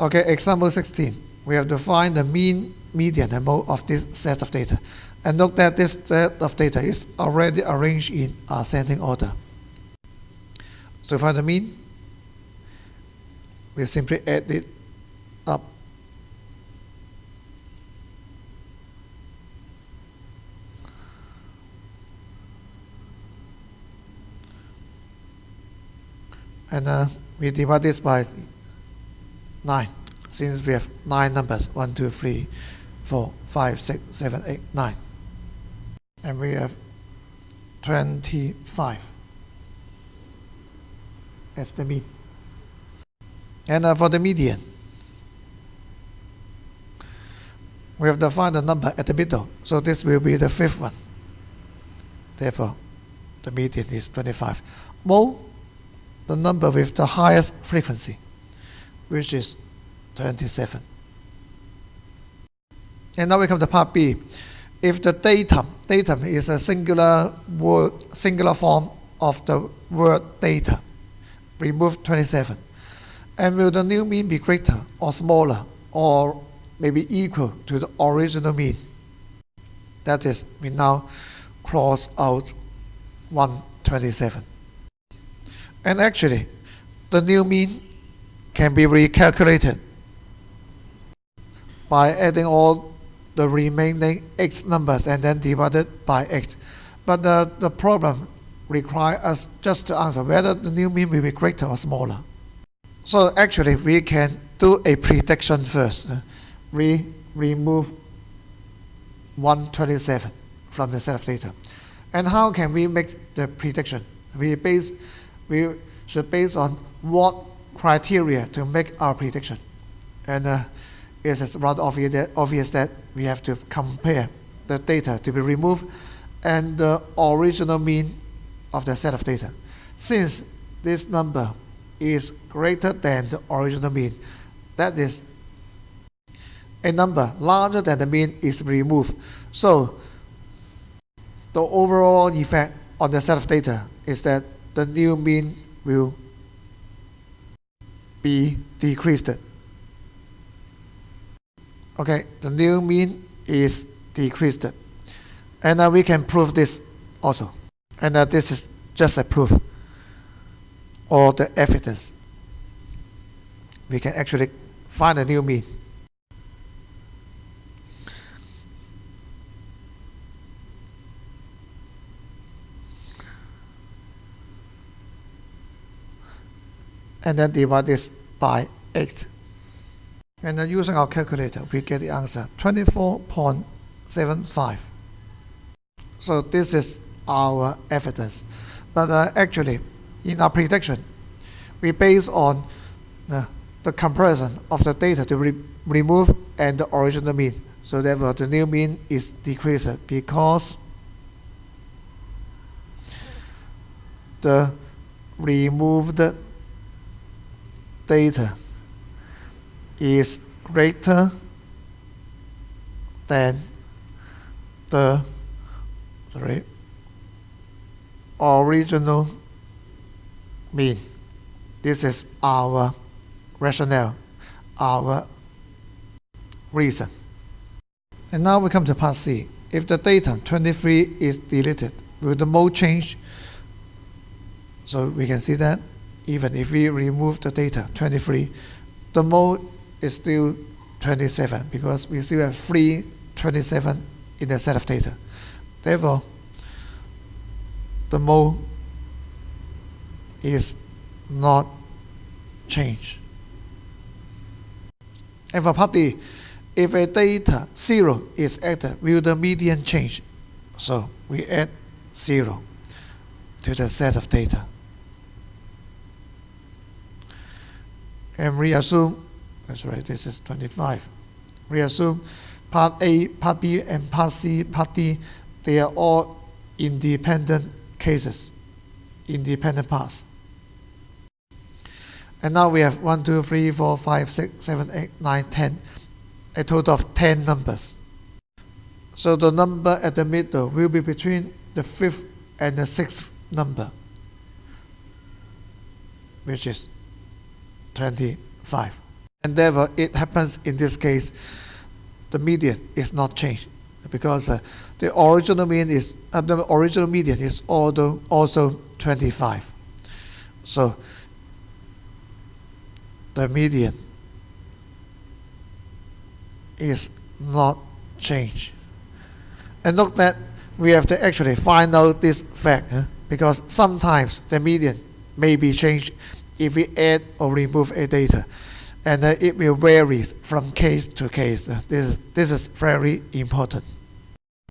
Okay, example 16. We have to find the mean, median, and mode of this set of data. And note that this set of data is already arranged in ascending order. So find the mean, we simply add it up. And uh, we divide this by 9 since we have 9 numbers 1 2 3 4 5 6 7 8 9 and we have 25 as the mean. And uh, for the median we have to find the number at the middle. So this will be the fifth one. Therefore the median is 25 mode the number with the highest frequency which is 27. And now we come to part B. If the datum, datum is a singular word, singular form of the word data, remove 27. And will the new mean be greater or smaller or maybe equal to the original mean? That is, we now cross out 127. And actually, the new mean can be recalculated by adding all the remaining x numbers and then divided by x. But the, the problem requires us just to answer whether the new mean will be greater or smaller. So actually we can do a prediction first. Uh, we remove 127 from the set of data. And how can we make the prediction? We base we should base on what criteria to make our prediction. And uh, it is rather obvious that, obvious that we have to compare the data to be removed and the original mean of the set of data. Since this number is greater than the original mean, that is a number larger than the mean is removed. So the overall effect on the set of data is that the new mean will be decreased. Okay, the new mean is decreased. And uh, we can prove this also. And uh, this is just a proof or the evidence. We can actually find a new mean. And then divide this by 8. And then using our calculator, we get the answer 24.75. So this is our evidence. But uh, actually, in our prediction, we base on the, the comparison of the data to re remove and the original mean. So therefore, the new mean is decreased because the removed data is greater than the sorry, original mean. This is our rationale, our reason. And now we come to part C. If the datum 23 is deleted, will the mode change? So we can see that even if we remove the data 23, the mode is still 27 because we still have free 27 in the set of data. Therefore, the mode is not changed. And for part D, if a data 0 is added, will the median change? So we add 0 to the set of data. And reassume, that's right, this is 25. Reassume part A, part B, and part C, part D, they are all independent cases, independent parts. And now we have 1, 2, 3, 4, 5, 6, 7, 8, 9, 10, a total of 10 numbers. So the number at the middle will be between the fifth and the sixth number, which is 25. and therefore it happens in this case the median is not changed because uh, the original mean is uh, the original median is also also 25 so the median is not changed and look that we have to actually find out this fact huh? because sometimes the median may be changed if we add or remove a data and uh, it will vary from case to case. Uh, this, this is very important.